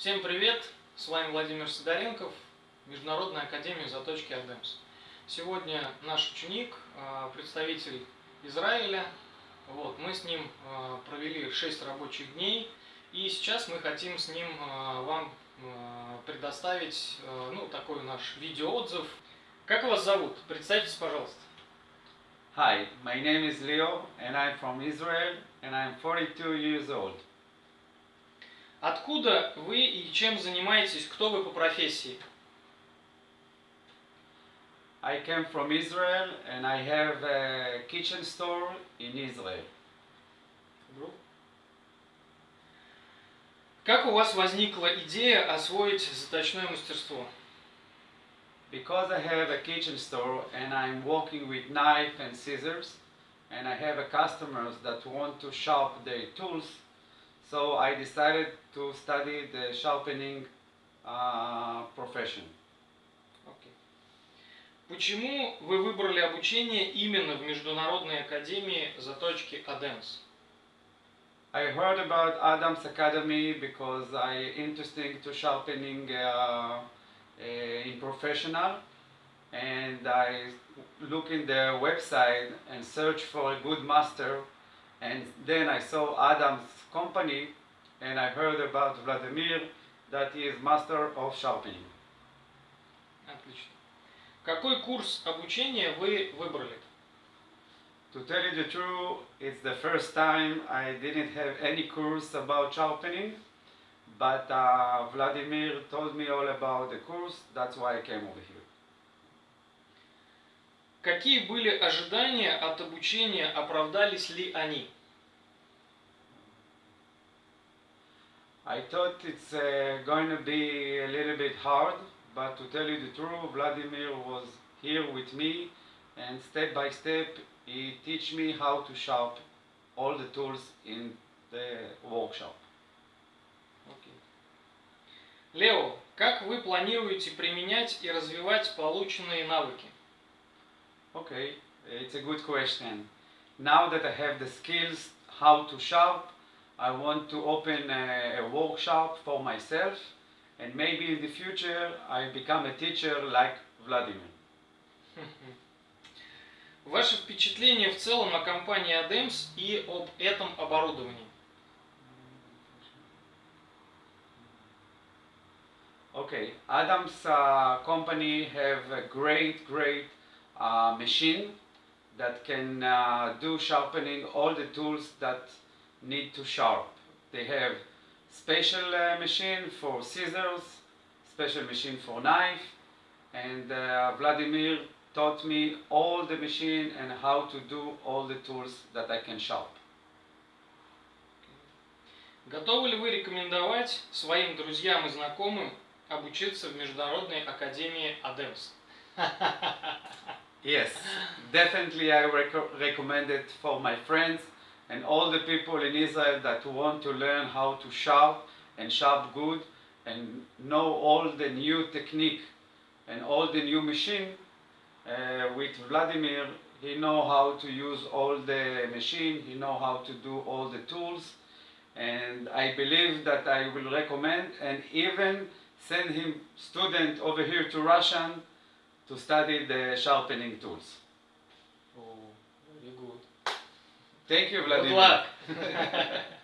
Всем привет! С вами Владимир Сидоренков, Международная академия заточки Адемс. Сегодня наш ученик, а, представитель Израиля. Вот, мы с ним а, провели 6 рабочих дней, и сейчас мы хотим с ним а, вам предоставить ну, такой наш видеоотзыв. Как вас зовут? Представьтесь, пожалуйста. Hi, my name is Leo and I'm from Israel and I'm 42 years old. Откуда вы и чем занимаетесь? Кто вы по профессии? I came from Israel and I have a kitchen store in Israel. Как у вас возникла идея освоить заточное мастерство? Because I have a kitchen store and I'm working with knife and scissors and I have a customers that want to sharpen their tools So I decided to study the sharpening uh, profession. Okay. Почему вы выбрали обучение именно в Международной академии заточки Адемс? I heard about ADEMS Academy because I interesting to sharpening uh, uh in professional and I look in the website and search for a good master and then I saw ADEMS company and I heard about Vladimir that he is master of sharpening. Отлично. Какой курс обучения вы выбрали? To tell you the truth, it's the first time I didn't have any course about sharpening, but uh, Vladimir told me all about the course, that's why I came over here. Какие были ожидания от обучения, оправдались ли они? I thought it's uh, going to be a little bit hard, but to tell you the truth, Vladimir was here with me and step by step he teach me how to sharp all the tools in the workshop. Okay. Лео, как вы планируете применять и развивать полученные навыки? Okay, it's a good question. Now that I have the skills how to shop, I want to open a, a workshop for myself and maybe in the future I become a teacher like Vladimir. Ваше впечатление в целом о компании ADEMS и об этом оборудовании? Okay, ADEMS uh, company have a great, great uh, machine that can uh, do sharpening all the tools that need to sharp. They have special uh, machine for scissors, special machine for knife, and uh, Vladimir taught me all the machine and how to do all the tools that I can sharp. Готовы ли вы рекомендовать своим друзьям и знакомым обучиться в Международной академии ADEMS? yes, definitely I rec recommend it for my friends and all the people in Israel that want to learn how to sharp and sharp good and know all the new technique and all the new machine uh, with Vladimir he know how to use all the machine he know how to do all the tools. And I believe that I will recommend and even send him student over here to Russian to study the sharpening tools. Oh, very good. Thank you, Vladimir. Good luck.